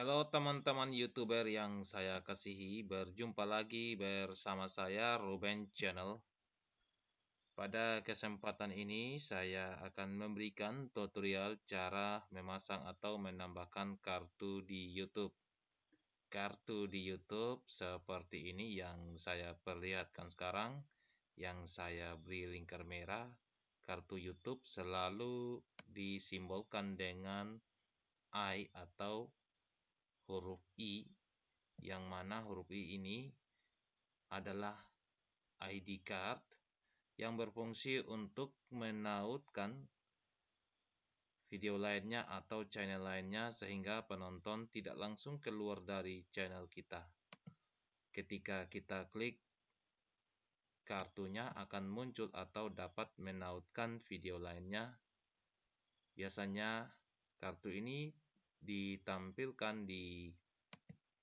Halo teman-teman YouTuber yang saya kasihi, berjumpa lagi bersama saya Ruben Channel. Pada kesempatan ini saya akan memberikan tutorial cara memasang atau menambahkan kartu di YouTube. Kartu di YouTube seperti ini yang saya perlihatkan sekarang, yang saya beri lingkar merah. Kartu YouTube selalu disimbolkan dengan I atau huruf I yang mana huruf I ini adalah ID card yang berfungsi untuk menautkan video lainnya atau channel lainnya sehingga penonton tidak langsung keluar dari channel kita. Ketika kita klik kartunya akan muncul atau dapat menautkan video lainnya. Biasanya kartu ini ditampilkan di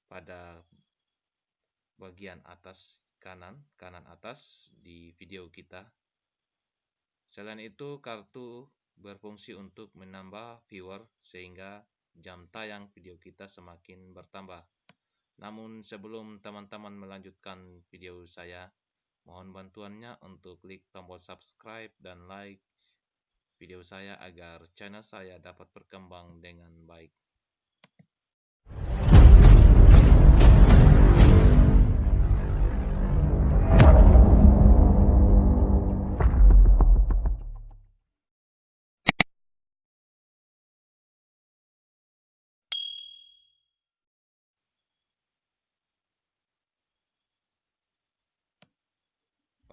pada bagian atas kanan, kanan atas di video kita. Selain itu, kartu berfungsi untuk menambah viewer sehingga jam tayang video kita semakin bertambah. Namun sebelum teman-teman melanjutkan video saya, mohon bantuannya untuk klik tombol subscribe dan like video saya agar channel saya dapat berkembang dengan baik.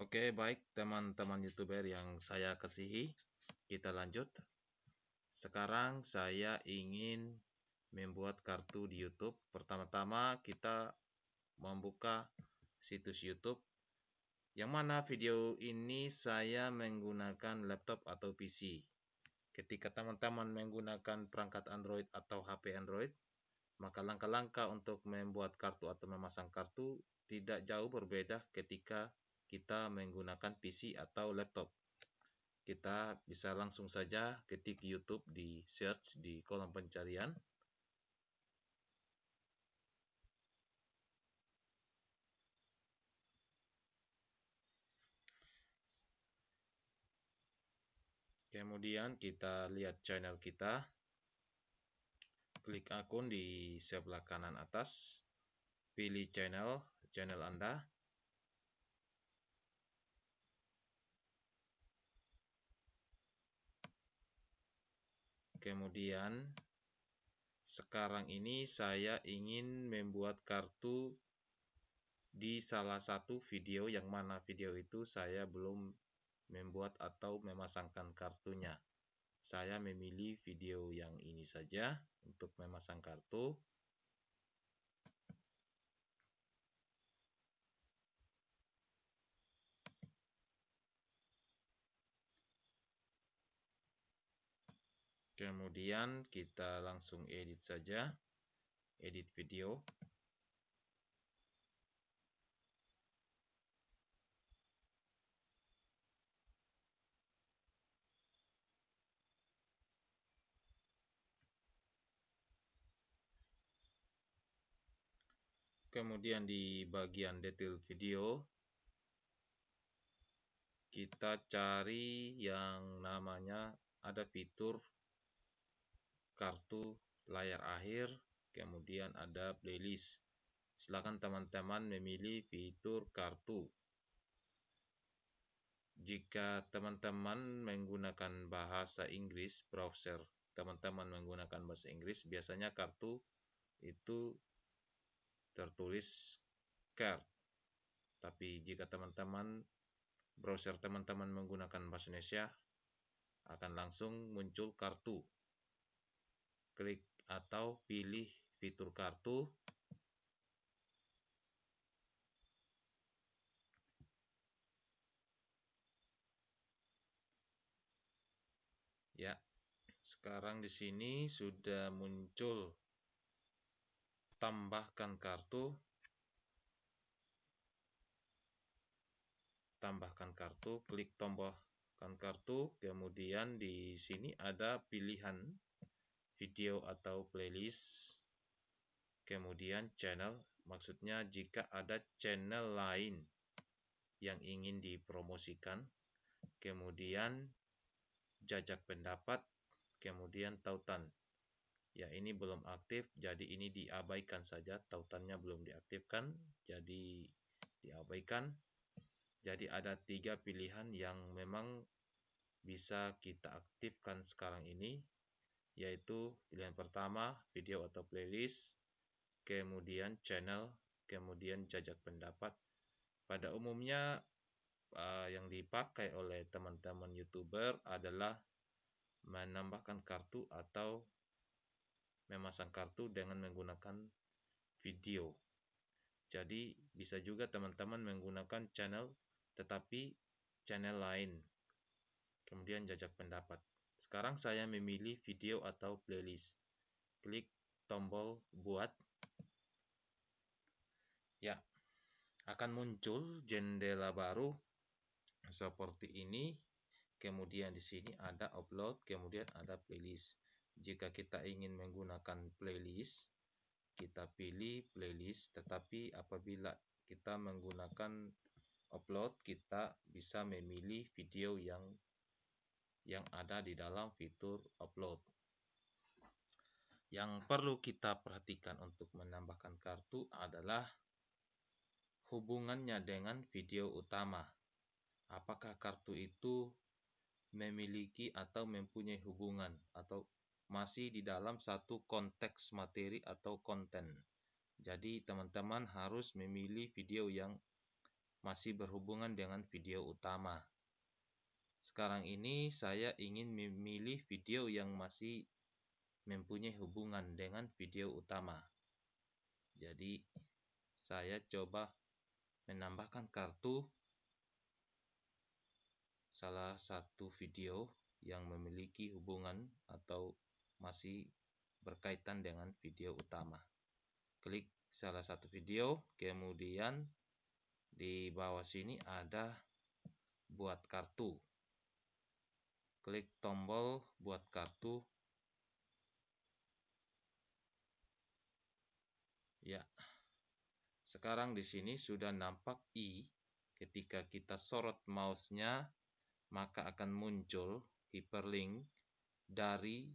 Oke, baik teman-teman YouTuber yang saya kasihi, kita lanjut. Sekarang saya ingin membuat kartu di YouTube. Pertama-tama kita membuka situs YouTube. Yang mana video ini saya menggunakan laptop atau PC. Ketika teman-teman menggunakan perangkat Android atau HP Android, maka langkah-langkah untuk membuat kartu atau memasang kartu tidak jauh berbeda ketika kita menggunakan PC atau laptop. Kita bisa langsung saja ketik YouTube di search di kolom pencarian. Kemudian kita lihat channel kita. Klik akun di sebelah kanan atas. Pilih channel, channel Anda. Kemudian sekarang ini saya ingin membuat kartu di salah satu video yang mana video itu saya belum membuat atau memasangkan kartunya. Saya memilih video yang ini saja untuk memasang kartu. Kemudian kita langsung edit saja, edit video. Kemudian di bagian detail video, kita cari yang namanya ada fitur kartu layar akhir, kemudian ada playlist. Silakan teman-teman memilih fitur kartu. Jika teman-teman menggunakan bahasa Inggris, browser teman-teman menggunakan bahasa Inggris, biasanya kartu itu tertulis card. Tapi jika teman-teman browser teman-teman menggunakan bahasa Indonesia, akan langsung muncul kartu klik atau pilih fitur kartu. Ya, sekarang di sini sudah muncul tambahkan kartu. Tambahkan kartu, klik tambahkan kartu, kemudian di sini ada pilihan video atau playlist kemudian channel, maksudnya jika ada channel lain yang ingin dipromosikan, kemudian jajak pendapat, kemudian tautan. Ya, ini belum aktif, jadi ini diabaikan saja, tautannya belum diaktifkan, jadi diabaikan. Jadi ada tiga pilihan yang memang bisa kita aktifkan sekarang ini, yaitu pilihan pertama video atau playlist, kemudian channel, kemudian jajak pendapat. Pada umumnya uh, yang dipakai oleh teman-teman youtuber adalah menambahkan kartu atau memasang kartu dengan menggunakan video. Jadi bisa juga teman-teman menggunakan channel tetapi channel lain. Kemudian jajak pendapat. Sekarang saya memilih video atau playlist. Klik tombol buat. Ya, akan muncul jendela baru seperti ini. Kemudian di sini ada upload, kemudian ada playlist. Jika kita ingin menggunakan playlist, kita pilih playlist, tetapi apabila kita menggunakan upload, kita bisa memilih video yang yang ada di dalam fitur upload. Yang perlu kita perhatikan untuk menambahkan kartu adalah hubungannya dengan video utama. Apakah kartu itu memiliki atau mempunyai hubungan atau masih di dalam satu konteks materi atau konten. Jadi teman-teman harus memilih video yang masih berhubungan dengan video utama. Sekarang ini saya ingin memilih video yang masih mempunyai hubungan dengan video utama. Jadi saya coba menambahkan kartu salah satu video yang memiliki hubungan atau masih berkaitan dengan video utama. Klik salah satu video, kemudian di bawah sini ada buat kartu klik tombol buat kartu. Ya. Sekarang di sini sudah nampak i. Ketika kita sorot mouse-nya maka akan muncul hyperlink dari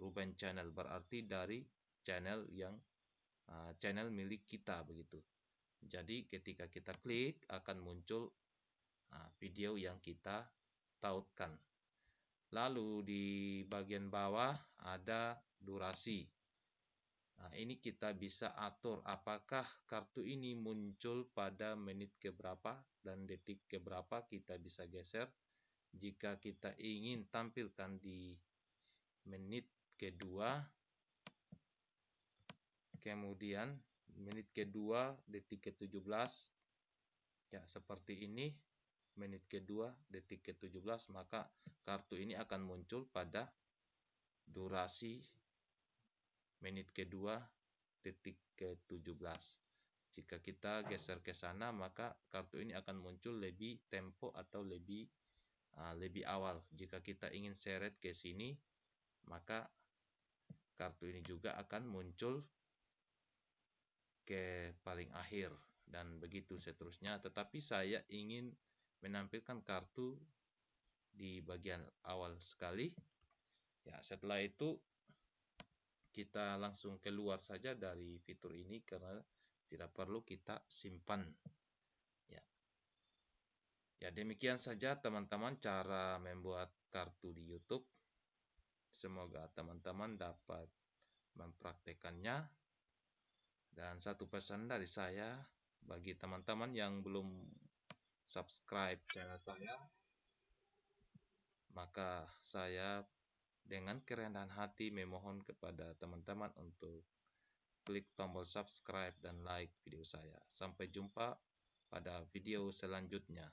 Ruben Channel. Berarti dari channel yang uh, channel milik kita begitu. Jadi ketika kita klik akan muncul uh, video yang kita tautkan Lalu di bagian bawah ada durasi. Nah, ini kita bisa atur apakah kartu ini muncul pada menit keberapa dan detik keberapa kita bisa geser. Jika kita ingin tampilkan di menit kedua, kemudian menit kedua detik ke-17, ya seperti ini menit kedua detik ke-17 maka kartu ini akan muncul pada durasi menit kedua detik ke-17 jika kita geser ke sana maka kartu ini akan muncul lebih tempo atau lebih uh, lebih awal. Jika kita ingin seret ke sini maka kartu ini juga akan muncul ke paling akhir. Dan begitu seterusnya. Tetapi saya ingin menampilkan kartu di bagian awal sekali. Ya, setelah itu kita langsung keluar saja dari fitur ini karena tidak perlu kita simpan. Ya. Ya, demikian saja teman-teman cara membuat kartu di YouTube. Semoga teman-teman dapat mempraktekannya. Dan satu pesan dari saya bagi teman-teman yang belum subscribe channel saya, maka saya dengan kerendahan hati memohon kepada teman-teman untuk klik tombol subscribe dan like video saya. Sampai jumpa pada video selanjutnya.